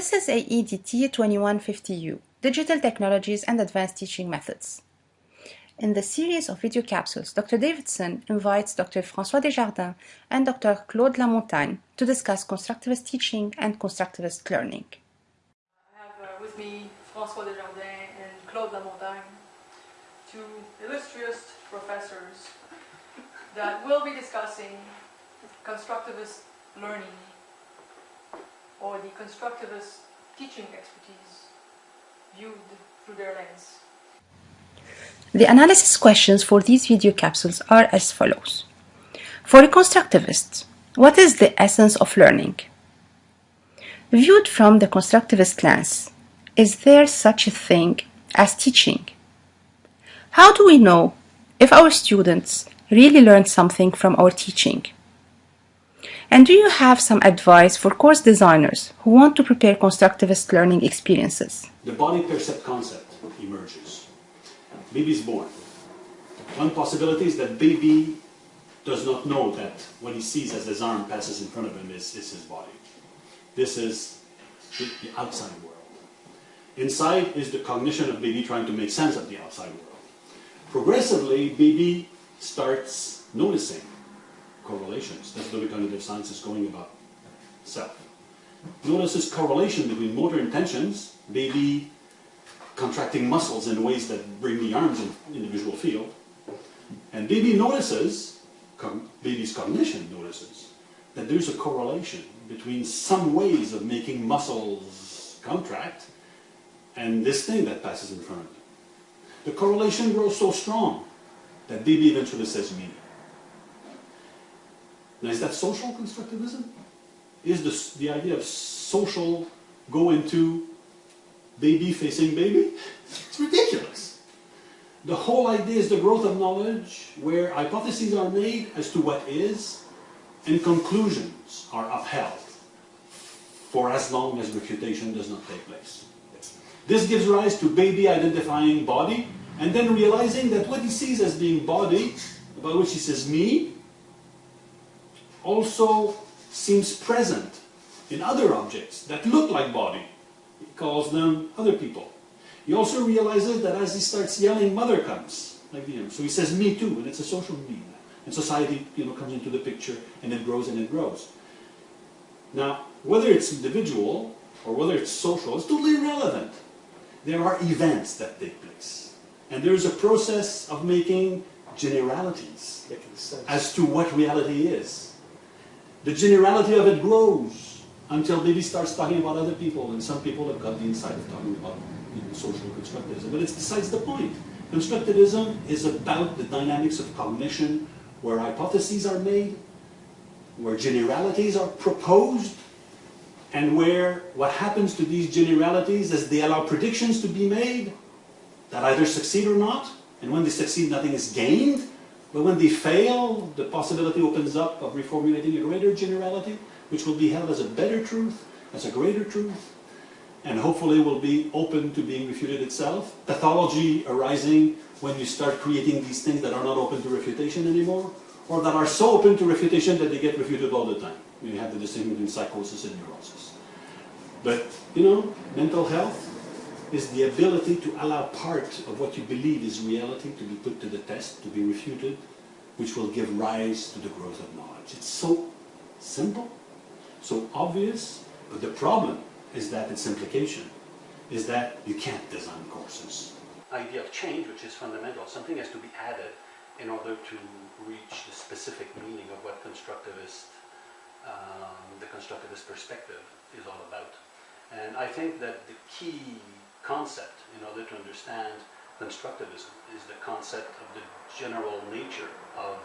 This is AEDT 2150U, Digital Technologies and Advanced Teaching Methods. In the series of video capsules, Dr. Davidson invites Dr. François Desjardins and Dr. Claude Lamontagne to discuss constructivist teaching and constructivist learning. I have uh, with me François Desjardins and Claude Lamontagne, two illustrious professors that will be discussing constructivist learning or the constructivist teaching expertise viewed through their lens. The analysis questions for these video capsules are as follows. For a constructivist, what is the essence of learning? Viewed from the constructivist lens, is there such a thing as teaching? How do we know if our students really learned something from our teaching? And do you have some advice for course designers who want to prepare constructivist learning experiences? The body percept concept emerges. Baby is born. One possibility is that baby does not know that what he sees as his arm passes in front of him is, is his body. This is the, the outside world. Inside is the cognition of baby trying to make sense of the outside world. Progressively, baby starts noticing correlations. That's what the cognitive science is going about self. Notice this correlation between motor intentions, baby contracting muscles in ways that bring the arms in, in the visual field, and baby notices, baby's cognition notices, that there's a correlation between some ways of making muscles contract and this thing that passes in front of them. The correlation grows so strong that baby eventually says me. Now, is that social constructivism? Is this, the idea of social go into baby facing baby? It's ridiculous. The whole idea is the growth of knowledge where hypotheses are made as to what is and conclusions are upheld for as long as refutation does not take place. This gives rise to baby identifying body and then realizing that what he sees as being body, about which he says me, also seems present in other objects that look like body. He calls them other people. He also realizes that as he starts yelling, mother comes, like the So he says me too, and it's a social me. And society you know, comes into the picture, and it grows and it grows. Now, whether it's individual or whether it's social, it's totally irrelevant. There are events that take place. And there's a process of making generalities as to what reality is. The generality of it grows until baby starts talking about other people, and some people have got the insight of talking about you know, social constructivism. But it's besides the point. Constructivism is about the dynamics of cognition, where hypotheses are made, where generalities are proposed, and where what happens to these generalities is they allow predictions to be made that either succeed or not, and when they succeed, nothing is gained, but when they fail, the possibility opens up of reformulating a greater generality, which will be held as a better truth, as a greater truth, and hopefully will be open to being refuted itself. Pathology arising when you start creating these things that are not open to refutation anymore, or that are so open to refutation that they get refuted all the time. You have the distinction between psychosis and neurosis. But, you know, mental health is the ability to allow part of what you believe is reality to be put to the test, to be refuted, which will give rise to the growth of knowledge. It's so simple, so obvious, but the problem is that its implication is that you can't design courses. Idea of change, which is fundamental, something has to be added in order to reach the specific meaning of what constructivist, um, the constructivist perspective is all about. And I think that the key concept in order to understand constructivism is the concept of the general nature of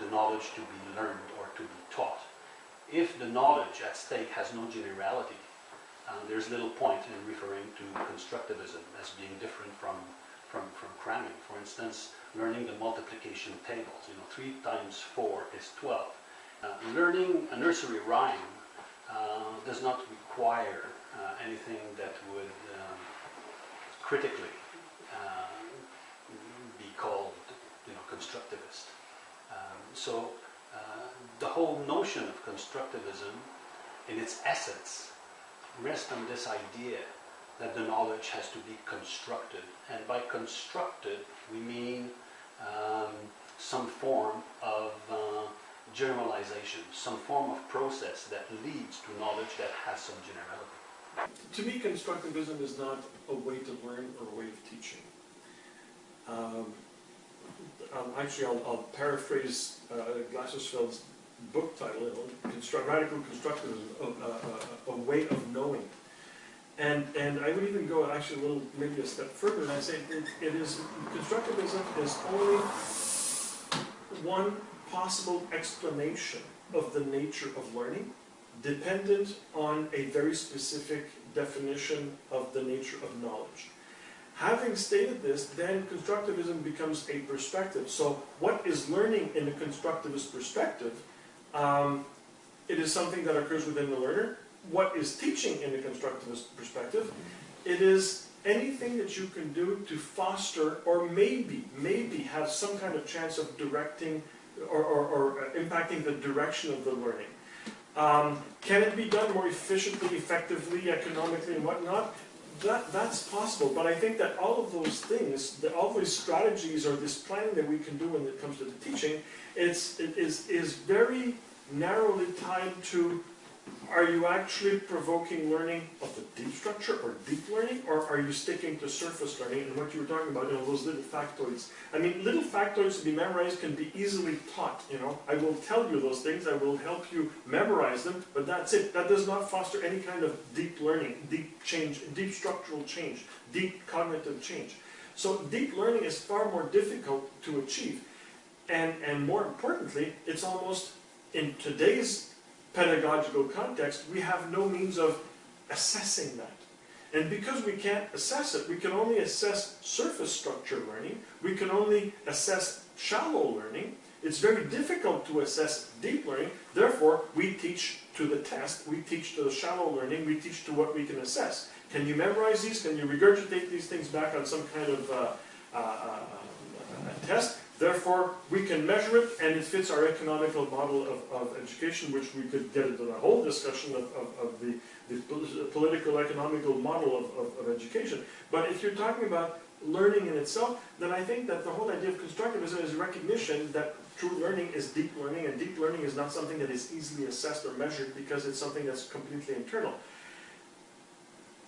the knowledge to be learned or to be taught. If the knowledge at stake has no generality, uh, there's little point in referring to constructivism as being different from, from, from cramming. For instance, learning the multiplication tables. You know, 3 times 4 is 12. Uh, learning a nursery rhyme uh, does not require uh, anything that would critically uh, be called you know, constructivist. Um, so uh, the whole notion of constructivism in its essence rest on this idea that the knowledge has to be constructed. And by constructed, we mean um, some form of uh, generalization, some form of process that leads to knowledge that has some generality. To me, constructivism is not a way to learn or a way of teaching. Um, um, actually, I'll, I'll paraphrase uh, book title, Construct, Radical Constructivism, a, a, a, way of knowing. And, and I would even go actually a little, maybe a step further, and I say it, it is, constructivism is only one possible explanation of the nature of learning, dependent on a very specific definition of the nature of knowledge. Having stated this, then constructivism becomes a perspective. So what is learning in a constructivist perspective? Um, it is something that occurs within the learner. What is teaching in a constructivist perspective? It is anything that you can do to foster or maybe, maybe have some kind of chance of directing or, or, or impacting the direction of the learning. Um, can it be done more efficiently, effectively, economically, and whatnot? That, that's possible, but I think that all of those things, all those strategies or this planning that we can do when it comes to the teaching, it's, it is, is very narrowly tied to are you actually provoking learning of the deep structure or deep learning, or are you sticking to surface learning and what you were talking about, you know, those little factoids? I mean, little factoids to be memorized can be easily taught, you know. I will tell you those things, I will help you memorize them, but that's it. That does not foster any kind of deep learning, deep change, deep structural change, deep cognitive change. So deep learning is far more difficult to achieve. And, and more importantly, it's almost, in today's pedagogical context, we have no means of assessing that. And because we can't assess it, we can only assess surface structure learning, we can only assess shallow learning, it's very difficult to assess deep learning, therefore we teach to the test, we teach to the shallow learning, we teach to what we can assess. Can you memorize these? Can you regurgitate these things back on some kind of uh, uh, uh, test? Therefore, we can measure it, and it fits our economical model of, of education, which we could get into the whole discussion of, of, of the, the, political economical model of, of, education. But if you're talking about learning in itself, then I think that the whole idea of constructivism is recognition that true learning is deep learning, and deep learning is not something that is easily assessed or measured because it's something that's completely internal.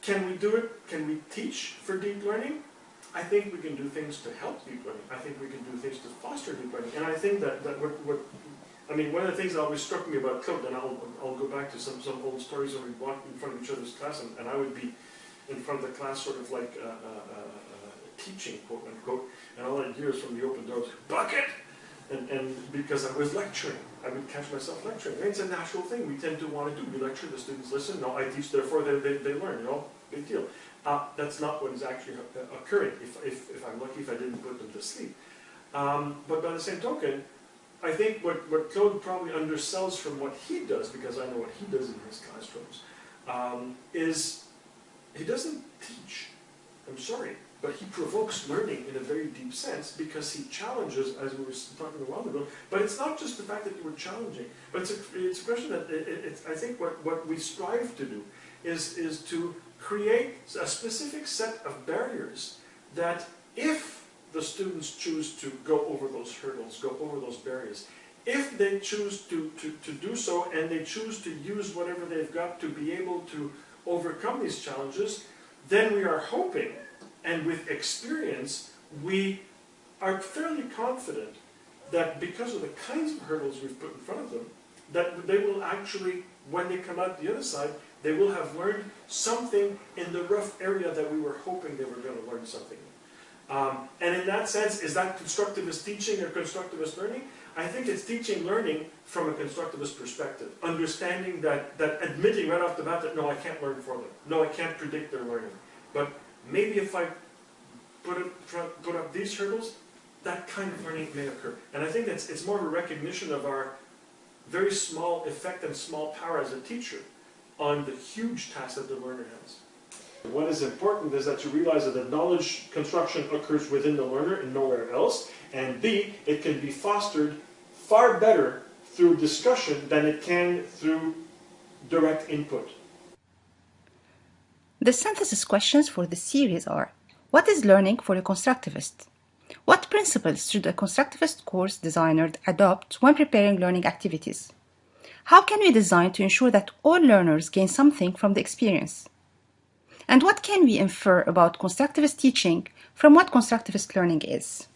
Can we do it? Can we teach for deep learning? I think we can do things to help deep learning. I think we can do things to foster deep learning. And I think that, that what, what I mean, one of the things that always struck me about Claude, and I'll, I'll go back to some, some old stories when we walked in front of each other's class, and, and I would be in front of the class sort of like uh, uh, uh, teaching, quote unquote, and all I'd hear is from the open doors, bucket! And, and because I was lecturing, I would catch myself lecturing. And it's a natural thing we tend to want to do. We lecture, the students listen, no, I teach, therefore they, they, they learn, you know, big deal. Uh, that's not what is actually uh, occurring, if, if, if, I'm lucky if I didn't put them to sleep. Um, but by the same token, I think what, what Claude probably undersells from what he does, because I know what he does in his classrooms, um, is he doesn't teach. I'm sorry, but he provokes learning in a very deep sense because he challenges, as we were talking a while ago, but it's not just the fact that you were challenging, but it's a, it's a question that it, it, I think what, what we strive to do is, is to create a specific set of barriers that if the students choose to go over those hurdles, go over those barriers, if they choose to, to, to do so and they choose to use whatever they've got to be able to overcome these challenges, then we are hoping, and with experience, we are fairly confident that because of the kinds of hurdles we've put in front of them, that they will actually, when they come out the other side, they will have learned something in the rough area that we were hoping they were going to learn something. Um, and in that sense, is that constructivist teaching or constructivist learning? I think it's teaching learning from a constructivist perspective. Understanding that, that admitting right off the bat that no, I can't learn for them. No, I can't predict their learning. But maybe if I put, it, put up these hurdles, that kind of learning may occur. And I think that's, it's more of a recognition of our very small effect and small power as a teacher on the huge task that the learner has. What is important is that you realize that the knowledge construction occurs within the learner and nowhere else, and B, it can be fostered far better through discussion than it can through direct input. The synthesis questions for this series are What is learning for a constructivist? What principles should a constructivist course designer adopt when preparing learning activities? How can we design to ensure that all learners gain something from the experience? And what can we infer about constructivist teaching from what constructivist learning is?